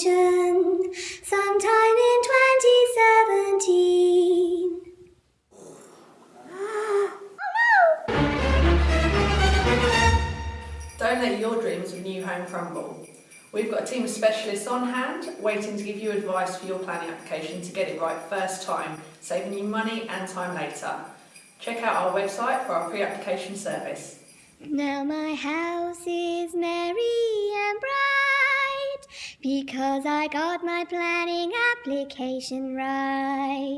extension sometime in 2017. Don't let your dreams of new home crumble. We've got a team of specialists on hand waiting to give you advice for your planning application to get it right first time, saving you money and time later. Check out our website for our pre-application service. Now my house is merry bright because I got my planning application right.